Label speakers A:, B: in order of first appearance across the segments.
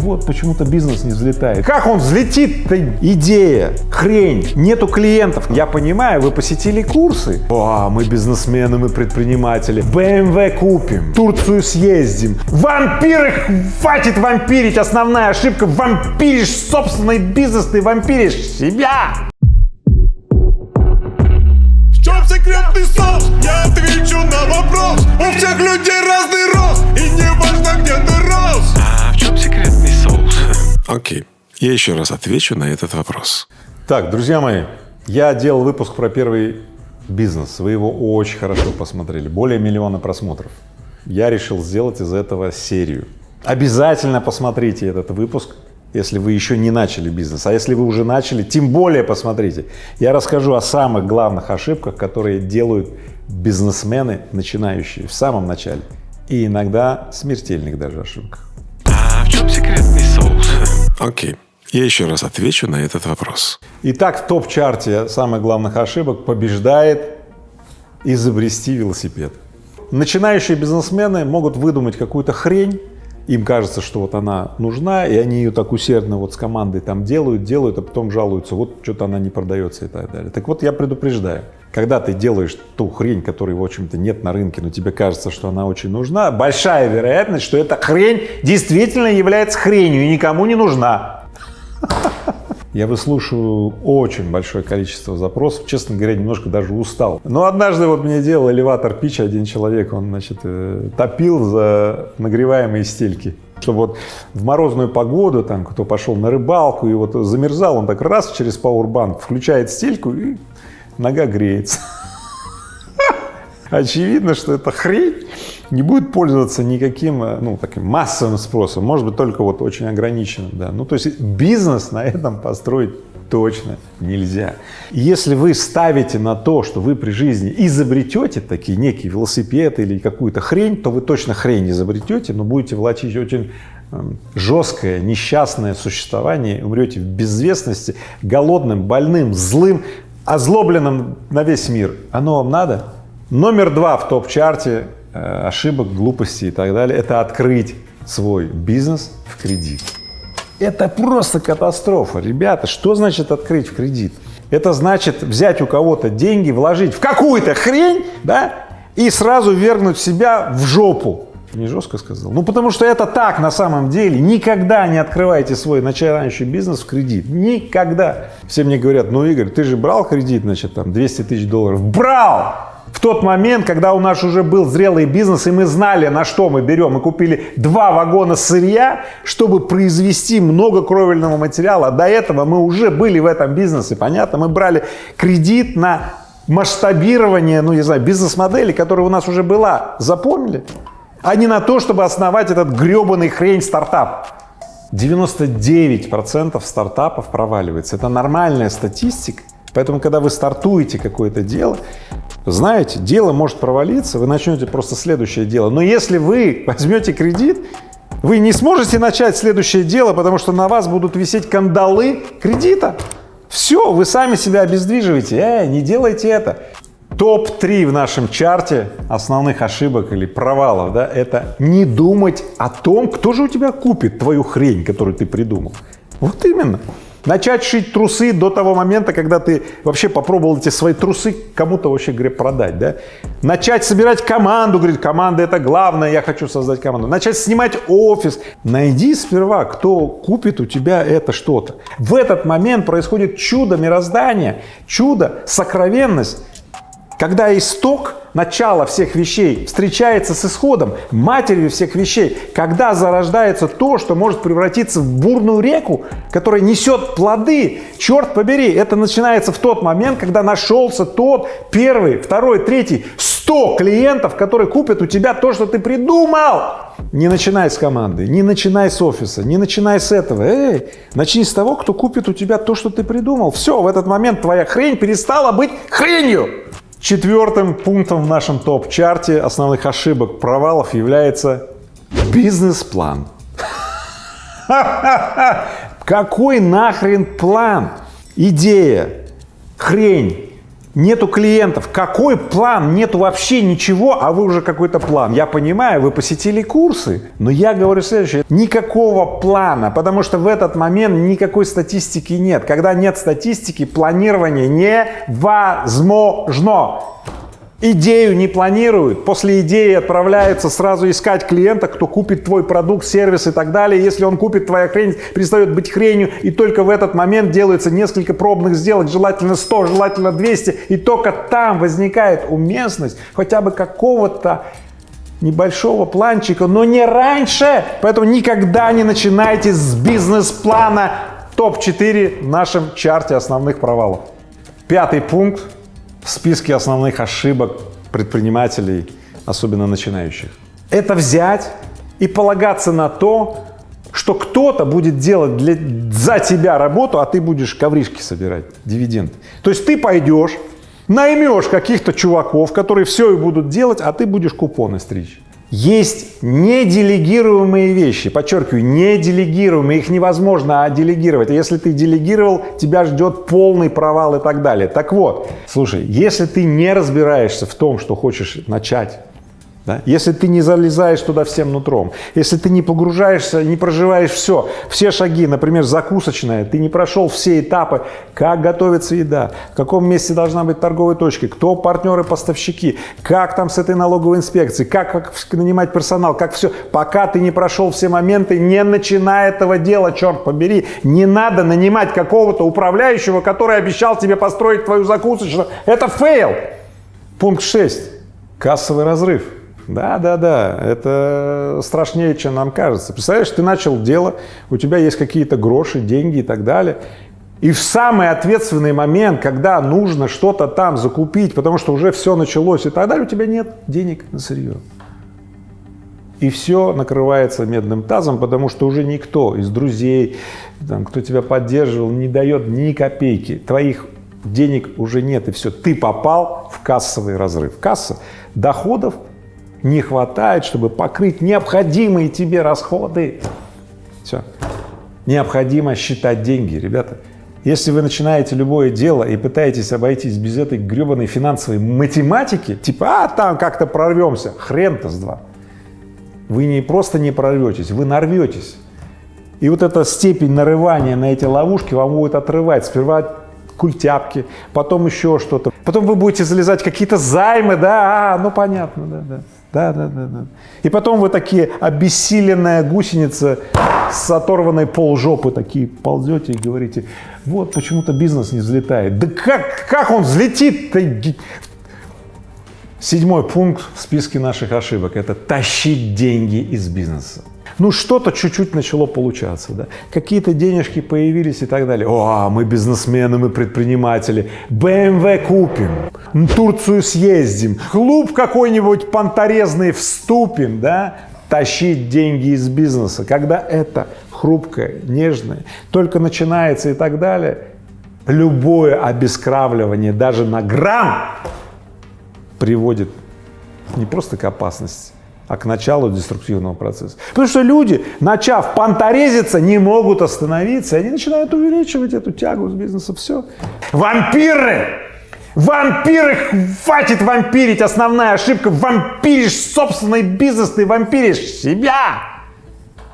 A: Вот почему-то бизнес не взлетает. Как он взлетит-то? Идея, хрень, нету клиентов. Я понимаю, вы посетили курсы. О, мы бизнесмены, мы предприниматели. BMW купим, Турцию съездим. Вампиры, хватит вампирить. Основная ошибка, вампиришь собственный бизнес, ты вампиришь себя.
B: В чем секретный соус? Я отвечу на вопрос У всех людей разный
C: Окей, я еще раз отвечу на этот вопрос.
A: Так, друзья мои, я делал выпуск про первый бизнес. Вы его очень хорошо посмотрели. Более миллиона просмотров. Я решил сделать из этого серию. Обязательно посмотрите этот выпуск, если вы еще не начали бизнес. А если вы уже начали, тем более посмотрите. Я расскажу о самых главных ошибках, которые делают бизнесмены начинающие в самом начале. И иногда смертельных даже ошибках.
C: А в чем секретный Окей, я еще раз отвечу на этот вопрос.
A: Итак, в топ-чарте самых главных ошибок побеждает изобрести велосипед. Начинающие бизнесмены могут выдумать какую-то хрень, им кажется, что вот она нужна, и они ее так усердно вот с командой там делают, делают, а потом жалуются, вот что-то она не продается и так далее. Так вот я предупреждаю, когда ты делаешь ту хрень, которой, в общем-то, нет на рынке, но тебе кажется, что она очень нужна, большая вероятность, что эта хрень действительно является хренью и никому не нужна. Я выслушиваю очень большое количество запросов, честно говоря, немножко даже устал. Но однажды вот мне делал элеватор пич один человек, он, значит, э, топил за нагреваемые стельки. Чтобы вот в морозную погоду, там, кто пошел на рыбалку и вот замерзал, он так раз через пауэрбанк включает стельку и нога греется. Очевидно, что эта хрень не будет пользоваться никаким, э, ну, таким массовым спросом, может быть, только вот очень ограниченным, да. Ну, то есть бизнес на этом построить точно нельзя. Если вы ставите на то, что вы при жизни изобретете такие некие велосипеды или какую-то хрень, то вы точно хрень изобретете, но будете влачить очень эм, жесткое, несчастное существование, умрете в безвестности, голодным, больным, злым, озлобленным на весь мир. Оно вам надо? Номер два в топ-чарте э, ошибок, глупостей и так далее – это открыть свой бизнес в кредит. Это просто катастрофа. Ребята, что значит открыть в кредит? Это значит взять у кого-то деньги, вложить в какую-то хрень, да, и сразу вергнуть себя в жопу. Не жестко сказал? Ну, потому что это так на самом деле. Никогда не открывайте свой начинающий бизнес в кредит. Никогда. Все мне говорят, ну, Игорь, ты же брал кредит, значит, там, 200 тысяч долларов. Брал! В тот момент, когда у нас уже был зрелый бизнес, и мы знали, на что мы берем, мы купили два вагона сырья, чтобы произвести много кровельного материала. До этого мы уже были в этом бизнесе, понятно? Мы брали кредит на масштабирование, ну, не знаю, бизнес-модели, которая у нас уже была. Запомнили? А не на то, чтобы основать этот гребаный хрень стартап. 99% стартапов проваливается. Это нормальная статистика. Поэтому, когда вы стартуете какое-то дело, знаете, дело может провалиться, вы начнете просто следующее дело. Но если вы возьмете кредит, вы не сможете начать следующее дело, потому что на вас будут висеть кандалы кредита. Все, вы сами себя обездвиживаете. Эй, не делайте это. Топ-3 в нашем чарте основных ошибок или провалов, да, это не думать о том, кто же у тебя купит твою хрень, которую ты придумал. Вот именно. Начать шить трусы до того момента, когда ты вообще попробовал эти свои трусы кому-то вообще, говоря, продать, да? Начать собирать команду, говорит, команда это главное, я хочу создать команду. Начать снимать офис. Найди сперва, кто купит у тебя это что-то. В этот момент происходит чудо мироздания, чудо, сокровенность, когда исток, начало всех вещей встречается с исходом, матерью всех вещей, когда зарождается то, что может превратиться в бурную реку, которая несет плоды, черт побери, это начинается в тот момент, когда нашелся тот первый, второй, третий, сто клиентов, которые купят у тебя то, что ты придумал. Не начинай с команды, не начинай с офиса, не начинай с этого. Эй, начни с того, кто купит у тебя то, что ты придумал. Все, в этот момент твоя хрень перестала быть хренью. Четвертым пунктом в нашем топ-чарте основных ошибок, провалов является бизнес-план. Какой нахрен план? Идея, хрень, Нету клиентов. Какой план? Нету вообще ничего, а вы уже какой-то план. Я понимаю, вы посетили курсы, но я говорю следующее. Никакого плана, потому что в этот момент никакой статистики нет. Когда нет статистики, планирование невозможно. Идею не планируют, после идеи отправляются сразу искать клиента, кто купит твой продукт, сервис и так далее. Если он купит, твоя хрень перестает быть хренью, и только в этот момент делается несколько пробных сделок, желательно 100, желательно 200, и только там возникает уместность хотя бы какого-то небольшого планчика, но не раньше. Поэтому никогда не начинайте с бизнес-плана топ-4 в нашем чарте основных провалов. Пятый пункт в списке основных ошибок предпринимателей, особенно начинающих. Это взять и полагаться на то, что кто-то будет делать для, за тебя работу, а ты будешь ковришки собирать, дивиденды. То есть ты пойдешь, наймешь каких-то чуваков, которые все и будут делать, а ты будешь купоны стричь. Есть неделегируемые вещи, подчеркиваю, неделегируемые, их невозможно делегировать. Если ты делегировал, тебя ждет полный провал и так далее. Так вот, слушай, если ты не разбираешься в том, что хочешь начать, да? Если ты не залезаешь туда всем нутром, если ты не погружаешься, не проживаешь все, все шаги, например, закусочная, ты не прошел все этапы, как готовится еда, в каком месте должна быть торговая точка, кто партнеры-поставщики, как там с этой налоговой инспекцией, как, как нанимать персонал, как все, пока ты не прошел все моменты, не начинай этого дела, черт побери, не надо нанимать какого-то управляющего, который обещал тебе построить твою закусочную, это фейл. Пункт 6. Кассовый разрыв. Да, да, да, это страшнее, чем нам кажется. Представляешь, ты начал дело, у тебя есть какие-то гроши, деньги и так далее, и в самый ответственный момент, когда нужно что-то там закупить, потому что уже все началось и так далее, у тебя нет денег на сырье. И все накрывается медным тазом, потому что уже никто из друзей, там, кто тебя поддерживал, не дает ни копейки. Твоих денег уже нет, и все. Ты попал в кассовый разрыв. Касса доходов не хватает, чтобы покрыть необходимые тебе расходы. Все. Необходимо считать деньги, ребята. Если вы начинаете любое дело и пытаетесь обойтись без этой гребаной финансовой математики, типа, а там как-то прорвемся, хрен-то с два. Вы не просто не прорветесь, вы нарветесь. И вот эта степень нарывания на эти ловушки вам будет отрывать. Сперва культяпки, потом еще что-то. Потом вы будете залезать какие-то займы, да, а, ну понятно, да, да. Да, да, да, да. И потом вы такие обессиленная гусеница с оторванной полжопы такие ползете и говорите, вот почему-то бизнес не взлетает. Да как, как он взлетит-то? Седьмой пункт в списке наших ошибок – это тащить деньги из бизнеса ну что-то чуть-чуть начало получаться, да, какие-то денежки появились и так далее. О, мы бизнесмены, мы предприниматели, BMW купим, Турцию съездим, клуб какой-нибудь понторезный вступим, да, тащить деньги из бизнеса, когда это хрупкое, нежное, только начинается и так далее, любое обескравливание даже на грамм приводит не просто к опасности, а к началу деструктивного процесса. Потому что люди, начав понторезиться, не могут остановиться, они начинают увеличивать эту тягу с бизнеса. Все. Вампиры! Вампиры! Хватит вампирить! Основная ошибка – вампиришь собственный бизнес, ты вампиришь себя!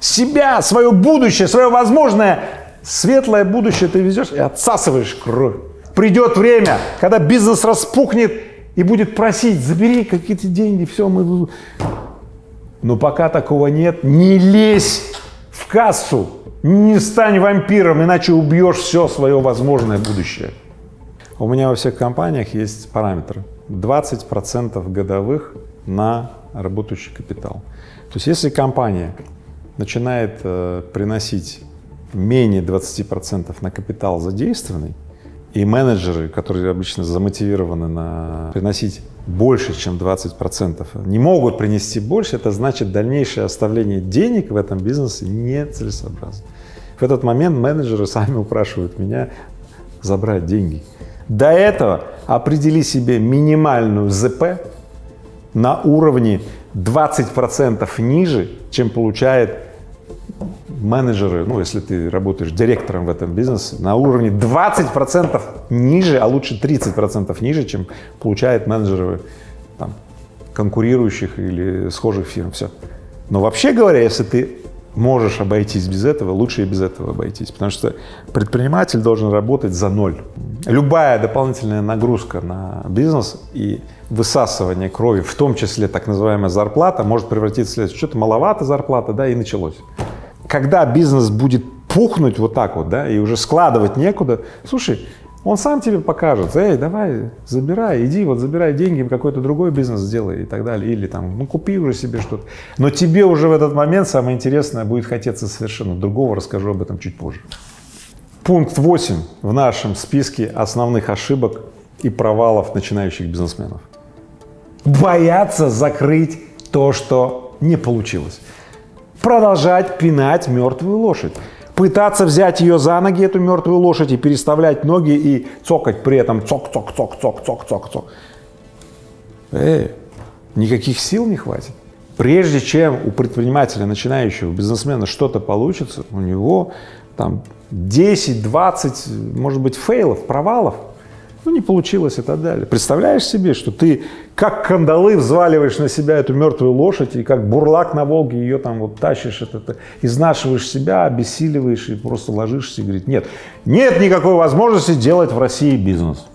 A: Себя, свое будущее, свое возможное светлое будущее ты везешь и отсасываешь кровь. Придет время, когда бизнес распухнет и будет просить, забери какие-то деньги, все, мы но пока такого нет, не лезь в кассу, не стань вампиром, иначе убьешь все свое возможное будущее. У меня во всех компаниях есть параметр 20% годовых на работающий капитал. То есть если компания начинает э, приносить менее 20% на капитал задействованный, и менеджеры, которые обычно замотивированы на приносить больше, чем 20 процентов, не могут принести больше, это значит дальнейшее оставление денег в этом бизнесе нецелесообразно. В этот момент менеджеры сами упрашивают меня забрать деньги. До этого определи себе минимальную ЗП на уровне 20 процентов ниже, чем получает менеджеры, ну, если ты работаешь директором в этом бизнесе, на уровне 20% ниже, а лучше 30% ниже, чем получают менеджеры там, конкурирующих или схожих фирм. Все. Но вообще говоря, если ты можешь обойтись без этого, лучше и без этого обойтись, потому что предприниматель должен работать за ноль. Любая дополнительная нагрузка на бизнес и высасывание крови, в том числе так называемая зарплата, может превратиться в следующее. Что-то маловато зарплата, да, и началось. Когда бизнес будет пухнуть вот так вот, да, и уже складывать некуда, слушай, он сам тебе покажет, эй, давай, забирай, иди, вот забирай деньги, какой-то другой бизнес сделай и так далее, или там, ну купи уже себе что-то. Но тебе уже в этот момент самое интересное будет хотеться совершенно другого, расскажу об этом чуть позже. Пункт 8 в нашем списке основных ошибок и провалов начинающих бизнесменов. Бояться закрыть то, что не получилось. Продолжать пинать мертвую лошадь пытаться взять ее за ноги, эту мертвую лошадь, и переставлять ноги и цокать при этом цок-цок-цок-цок-цок-цок-цок. Эй, никаких сил не хватит. Прежде чем у предпринимателя, начинающего бизнесмена что-то получится, у него там 10, 20, может быть, фейлов, провалов – ну, не получилось и так далее. Представляешь себе, что ты как кандалы взваливаешь на себя эту мертвую лошадь и как бурлак на Волге ее там вот тащишь, это, это, изнашиваешь себя, обессиливаешь и просто ложишься и говорит, нет, нет никакой возможности делать в России бизнес.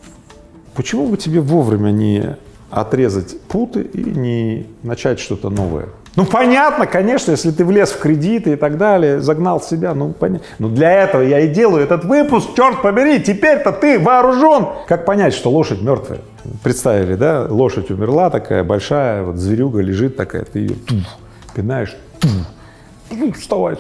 A: Почему бы тебе вовремя не отрезать путы и не начать что-то новое? Ну, понятно, конечно, если ты влез в кредиты и так далее, загнал себя, ну, понятно. Но для этого я и делаю этот выпуск, черт побери, теперь-то ты вооружен. Как понять, что лошадь мертвая? Представили, да, лошадь умерла такая большая, вот зверюга лежит такая, ты ее туф, пинаешь, туф, вставай,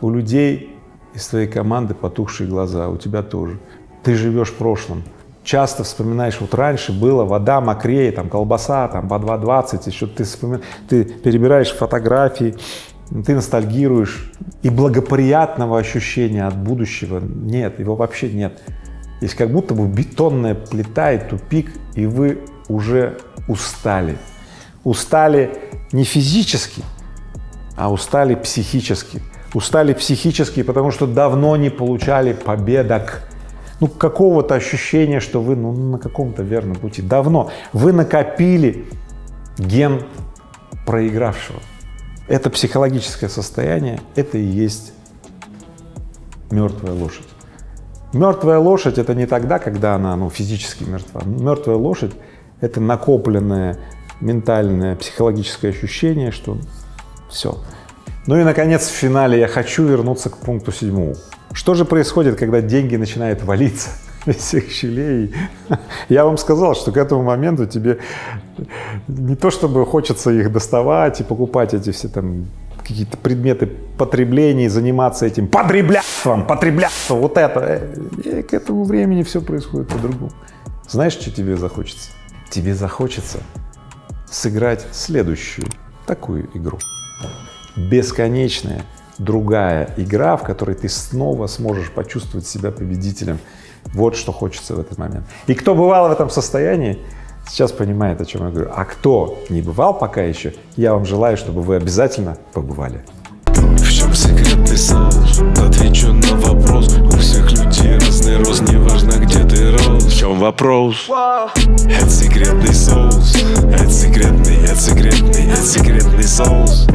A: у людей из твоей команды потухшие глаза, у тебя тоже. Ты живешь в прошлом часто вспоминаешь, вот раньше было вода мокрее, там колбаса, там по 2,20, еще ты, вспомин... ты перебираешь фотографии, ты ностальгируешь, и благоприятного ощущения от будущего нет, его вообще нет. Есть как будто бы бетонная плита и тупик, и вы уже устали. Устали не физически, а устали психически. Устали психически, потому что давно не получали победок ну, какого-то ощущения, что вы ну, на каком-то верном пути. Давно вы накопили ген проигравшего. Это психологическое состояние, это и есть мертвая лошадь. Мертвая лошадь — это не тогда, когда она ну, физически мертва. Мертвая лошадь — это накопленное ментальное, психологическое ощущение, что все. Ну и, наконец, в финале я хочу вернуться к пункту седьмому. Что же происходит, когда деньги начинают валиться из всех щелей? Я вам сказал, что к этому моменту тебе не то чтобы хочется их доставать и покупать эти все там какие-то предметы потребления, заниматься этим потреблятством, потреблятством, вот это. И к этому времени все происходит по-другому. Знаешь, что тебе захочется? Тебе захочется сыграть следующую такую игру. Бесконечная другая игра, в которой ты снова сможешь почувствовать себя победителем. Вот что хочется в этот момент. И кто бывал в этом состоянии, сейчас понимает, о чем я говорю. А кто не бывал пока еще, я вам желаю, чтобы вы обязательно побывали.
C: В чем секретный соус? Отвечу на вопрос. У всех людей разный рост, неважно где ты рос. В чем вопрос? Это секретный соус. Это секретный, это секретный, это секретный соус.